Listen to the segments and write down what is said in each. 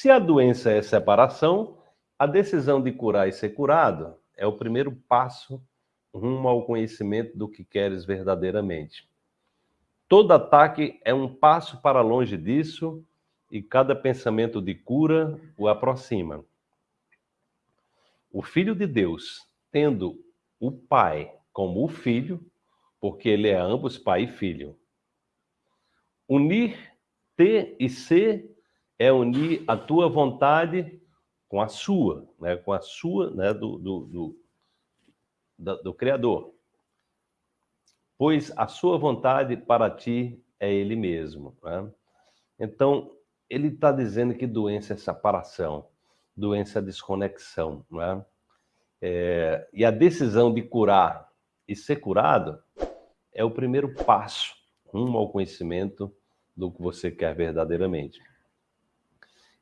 Se a doença é separação, a decisão de curar e ser curado é o primeiro passo rumo ao conhecimento do que queres verdadeiramente. Todo ataque é um passo para longe disso e cada pensamento de cura o aproxima. O Filho de Deus, tendo o Pai como o Filho, porque ele é ambos Pai e Filho. Unir ter e ser é unir a tua vontade com a sua, né? com a sua né? do, do, do, do, do Criador pois a sua vontade para ti é ele mesmo. Né? Então, ele está dizendo que doença é separação, doença é desconexão. Né? É, e a decisão de curar e ser curado é o primeiro passo rumo ao conhecimento do que você quer verdadeiramente.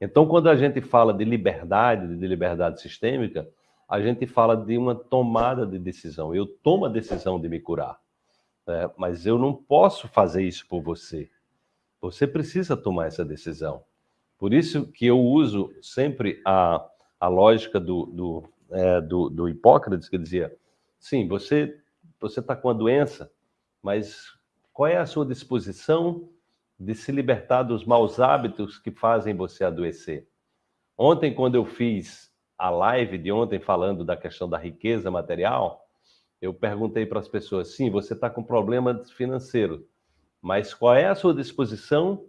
Então, quando a gente fala de liberdade, de liberdade sistêmica, a gente fala de uma tomada de decisão. Eu tomo a decisão de me curar né? mas eu não posso fazer isso por você. Você precisa tomar essa decisão. Por isso que eu uso sempre a, a lógica do, do, é, do, do Hipócrates, que dizia, sim, você você está com a doença, mas qual é a sua disposição de se libertar dos maus hábitos que fazem você adoecer? Ontem, quando eu fiz a live de ontem falando da questão da riqueza material, eu perguntei para as pessoas, sim, você está com problema financeiro, mas qual é a sua disposição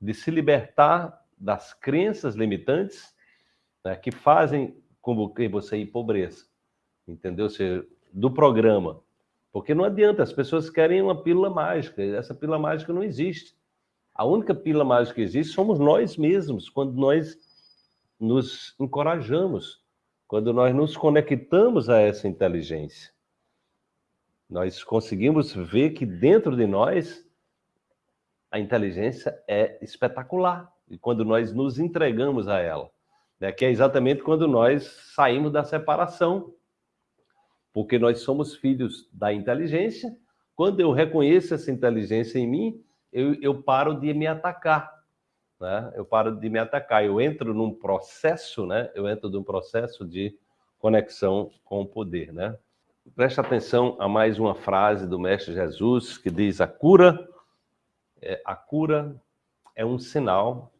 de se libertar das crenças limitantes né, que fazem com que você empobreça? Entendeu? Ou seja, do programa. Porque não adianta, as pessoas querem uma pílula mágica, essa pílula mágica não existe. A única pílula mágica que existe somos nós mesmos, quando nós nos encorajamos, quando nós nos conectamos a essa inteligência. Nós conseguimos ver que dentro de nós a inteligência é espetacular. E quando nós nos entregamos a ela, né? que é exatamente quando nós saímos da separação. Porque nós somos filhos da inteligência. Quando eu reconheço essa inteligência em mim, eu, eu paro de me atacar. Né? Eu paro de me atacar. Eu entro num processo, né? eu entro num processo de conexão com o poder. Né? Preste atenção a mais uma frase do Mestre Jesus que diz: a cura, é, a cura é um sinal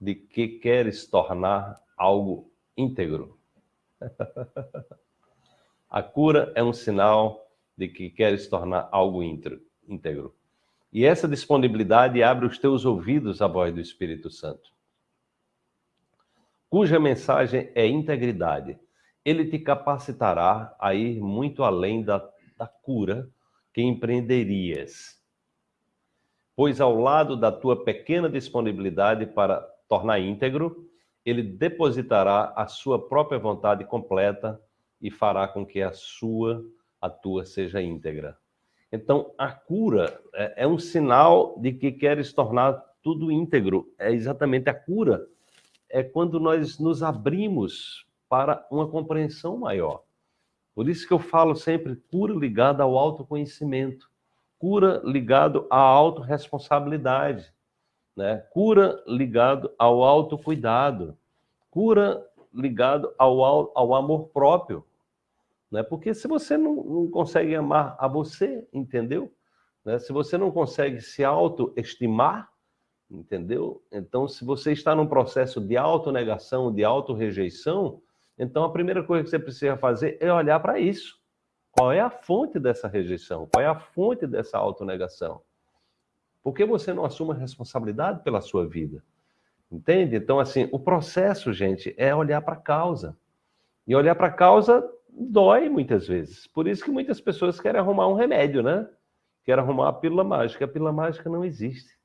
de que queres tornar algo íntegro. a cura é um sinal de que queres tornar algo íntegro. E essa disponibilidade abre os teus ouvidos à voz do Espírito Santo, cuja mensagem é integridade ele te capacitará a ir muito além da, da cura que empreenderias. Pois ao lado da tua pequena disponibilidade para tornar íntegro, ele depositará a sua própria vontade completa e fará com que a sua, a tua, seja íntegra. Então, a cura é, é um sinal de que queres tornar tudo íntegro. É exatamente a cura. É quando nós nos abrimos para uma compreensão maior. Por isso que eu falo sempre cura ligada ao autoconhecimento, cura ligado à autorresponsabilidade, né? cura ligado ao autocuidado, cura ligado ao, ao amor próprio. Né? Porque se você não, não consegue amar a você, entendeu? Né? Se você não consegue se autoestimar, entendeu? Então, se você está num processo de autonegação, de autorrejeição, então, a primeira coisa que você precisa fazer é olhar para isso. Qual é a fonte dessa rejeição? Qual é a fonte dessa autonegação? Por que você não assume a responsabilidade pela sua vida? Entende? Então, assim, o processo, gente, é olhar para a causa. E olhar para a causa dói muitas vezes. Por isso que muitas pessoas querem arrumar um remédio, né? Querem arrumar a pílula mágica. A pílula mágica não existe.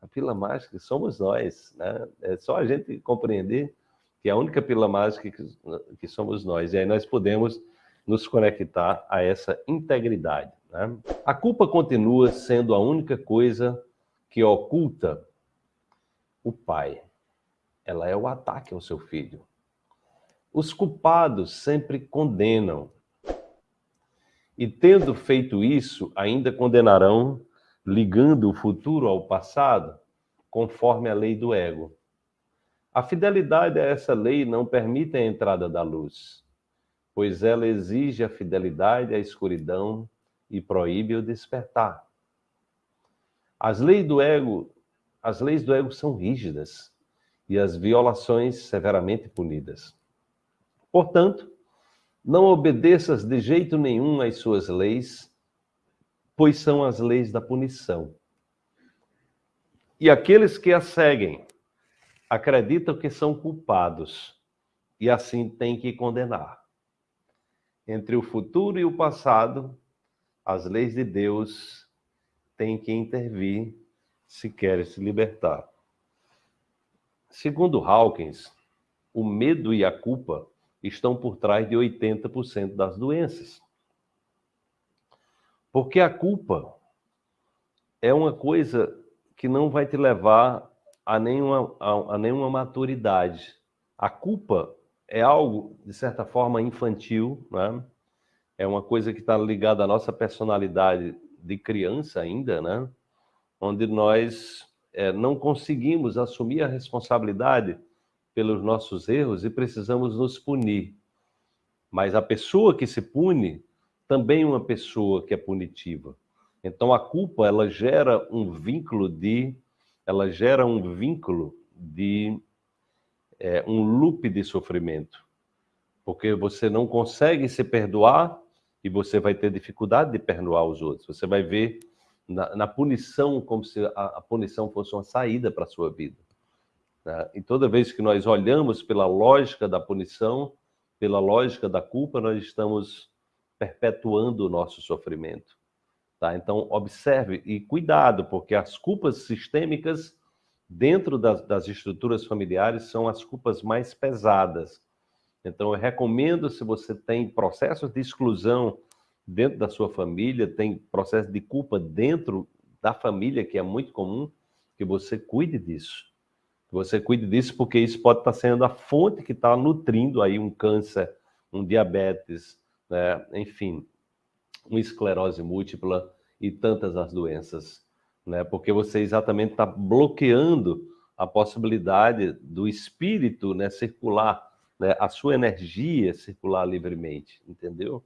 A pílula mágica somos nós, né? É só a gente compreender que a única pílula mágica que, que somos nós. E aí nós podemos nos conectar a essa integridade. Né? A culpa continua sendo a única coisa que oculta o pai. Ela é o ataque ao seu filho. Os culpados sempre condenam. E tendo feito isso, ainda condenarão, ligando o futuro ao passado, conforme a lei do ego. A fidelidade a essa lei não permite a entrada da luz, pois ela exige a fidelidade à escuridão e proíbe o despertar. As leis do ego, as leis do ego são rígidas e as violações severamente punidas. Portanto, não obedeças de jeito nenhum às suas leis, pois são as leis da punição. E aqueles que as seguem acreditam que são culpados e assim têm que condenar. Entre o futuro e o passado, as leis de Deus têm que intervir se querem se libertar. Segundo Hawkins, o medo e a culpa estão por trás de 80% das doenças. Porque a culpa é uma coisa que não vai te levar a nenhuma, a, a nenhuma maturidade. A culpa é algo, de certa forma, infantil, né? é uma coisa que está ligada à nossa personalidade de criança ainda, né? onde nós é, não conseguimos assumir a responsabilidade pelos nossos erros e precisamos nos punir. Mas a pessoa que se pune também é uma pessoa que é punitiva. Então a culpa ela gera um vínculo de ela gera um vínculo de é, um loop de sofrimento, porque você não consegue se perdoar e você vai ter dificuldade de perdoar os outros. Você vai ver na, na punição como se a, a, punição fosse uma saída para a sua vida. Né? E toda vez que nós olhamos pela lógica da punição, pela lógica da culpa, nós estamos perpetuando o nosso sofrimento. Tá? Então, observe e cuidado, porque as culpas sistêmicas dentro das, das, estruturas familiares são as culpas mais pesadas. Então, eu recomendo, se você tem processos de exclusão dentro da sua família, tem processo de culpa dentro da família, que é muito comum, que você cuide disso. Você cuide disso, porque isso pode estar sendo a fonte que está nutrindo aí um câncer, um diabetes, né? enfim, uma esclerose múltipla e tantas as doenças, né? Porque você exatamente está bloqueando a possibilidade do espírito, né, circular, né, a sua energia circular livremente, entendeu?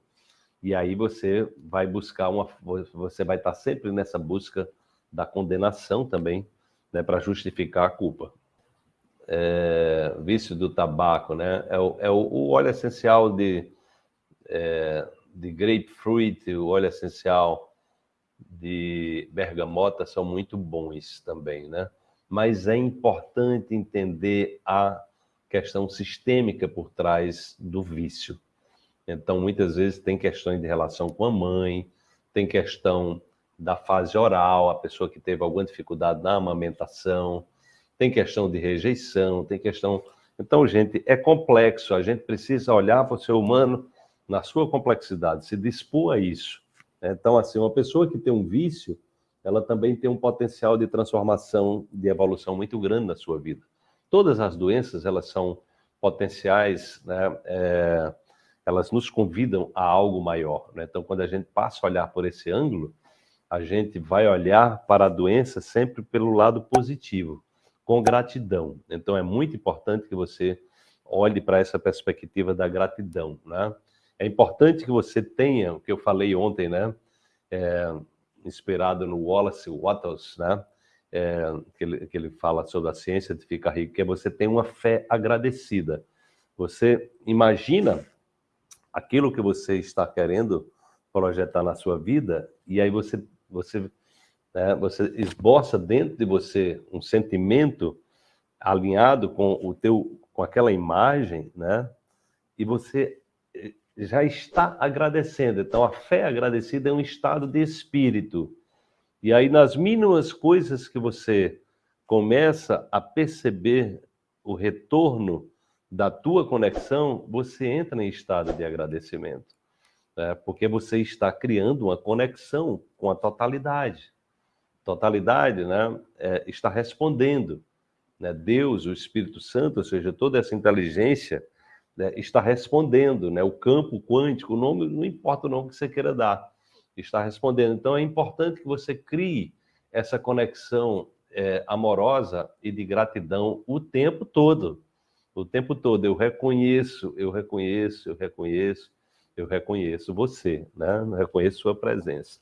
E aí você vai buscar uma, você vai estar tá sempre nessa busca da condenação também, né, para justificar a culpa. É, vício do tabaco, né? É o, é o óleo essencial de é, de grapefruit, o óleo essencial de bergamota são muito bons também, né? Mas é importante entender a questão sistêmica por trás do vício. Então, muitas vezes tem questões de relação com a mãe, tem questão da fase oral, a pessoa que teve alguma dificuldade na amamentação, tem questão de rejeição, tem questão. Então, gente, é complexo, a gente precisa olhar para o ser humano na sua complexidade, se dispor a isso. Então, assim, uma pessoa que tem um vício, ela também tem um potencial de transformação, de evolução muito grande na sua vida. Todas as doenças, elas são potenciais, né? É, elas nos convidam a algo maior. Né? Então, quando a gente passa a olhar por esse ângulo, a gente vai olhar para a doença sempre pelo lado positivo, com gratidão. Então, é muito importante que você olhe para essa perspectiva da gratidão, né? É importante que você tenha, o que eu falei ontem, né? É, inspirado no Wallace Wattles, né? É, que, ele, que ele fala sobre a ciência de ficar rico, que é você ter uma fé agradecida. Você imagina aquilo que você está querendo projetar na sua vida e aí você você né, você esboça dentro de você um sentimento alinhado com o teu com aquela imagem, né? E você já está agradecendo. Então, a fé agradecida é um estado de espírito. E aí, nas mínimas coisas que você começa a perceber o retorno da tua conexão, você entra em estado de agradecimento. Né? Porque você está criando uma conexão com a totalidade. Totalidade né? É, está respondendo. Né? Deus, o Espírito Santo, ou seja, toda essa inteligência né, está respondendo, né? O campo quântico, o nome, não importa o nome que você queira dar, está respondendo. Então é importante que você crie essa conexão é, amorosa e de gratidão o tempo todo. O tempo todo eu reconheço, eu reconheço, eu reconheço, eu reconheço você, né? Eu reconheço sua presença.